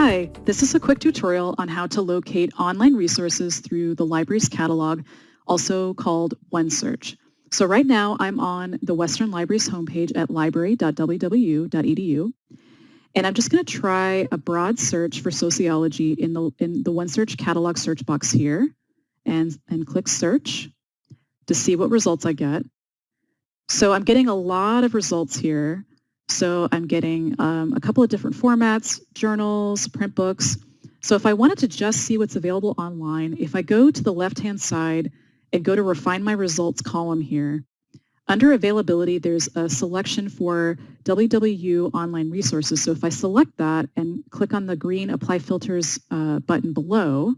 Hi, this is a quick tutorial on how to locate online resources through the library's catalog, also called OneSearch. So right now I'm on the Western Library's homepage at library.wwu.edu. And I'm just going to try a broad search for sociology in the, in the OneSearch catalog search box here and, and click search to see what results I get. So I'm getting a lot of results here. So I'm getting um, a couple of different formats, journals, print books. So if I wanted to just see what's available online, if I go to the left-hand side and go to refine my results column here, under availability, there's a selection for WWU online resources. So if I select that and click on the green apply filters uh, button below,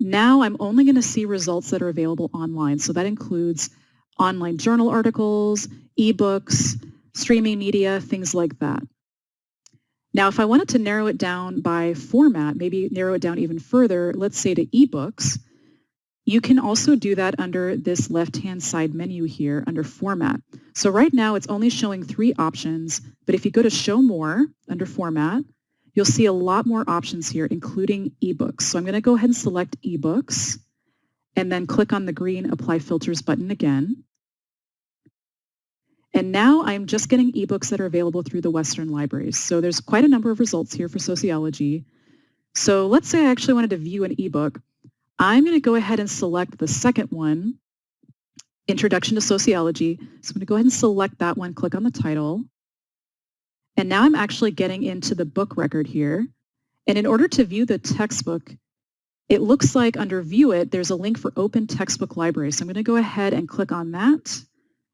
now I'm only going to see results that are available online. So that includes online journal articles, ebooks, streaming media, things like that. Now, if I wanted to narrow it down by format, maybe narrow it down even further, let's say to ebooks, you can also do that under this left-hand side menu here under Format. So right now it's only showing three options, but if you go to Show More under Format, you'll see a lot more options here, including ebooks. So I'm going to go ahead and select ebooks and then click on the green Apply Filters button again. And now I'm just getting ebooks that are available through the Western libraries. So there's quite a number of results here for sociology. So let's say I actually wanted to view an ebook. I'm going to go ahead and select the second one, Introduction to Sociology. So I'm going to go ahead and select that one, click on the title. And now I'm actually getting into the book record here. And in order to view the textbook, it looks like under View It, there's a link for Open Textbook Library. So I'm going to go ahead and click on that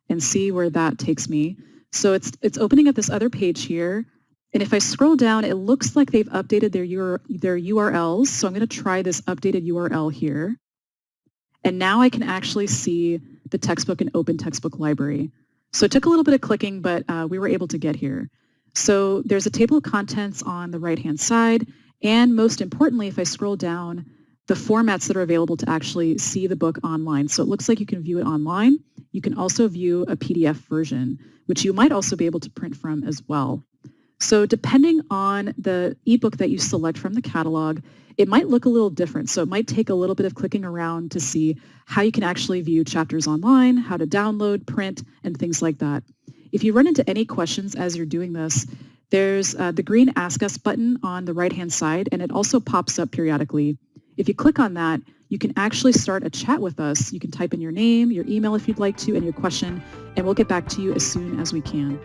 and see where that takes me. So it's, it's opening up this other page here. And if I scroll down, it looks like they've updated their, their URLs. So I'm going to try this updated URL here. And now I can actually see the textbook in Open Textbook Library. So it took a little bit of clicking, but uh, we were able to get here. So there's a table of contents on the right-hand side. And most importantly, if I scroll down, the formats that are available to actually see the book online. So it looks like you can view it online. You can also view a PDF version, which you might also be able to print from as well. So depending on the ebook that you select from the catalog, it might look a little different. So it might take a little bit of clicking around to see how you can actually view chapters online, how to download, print, and things like that. If you run into any questions as you're doing this, there's uh, the green Ask Us button on the right-hand side, and it also pops up periodically. If you click on that, you can actually start a chat with us. You can type in your name, your email if you'd like to, and your question, and we'll get back to you as soon as we can.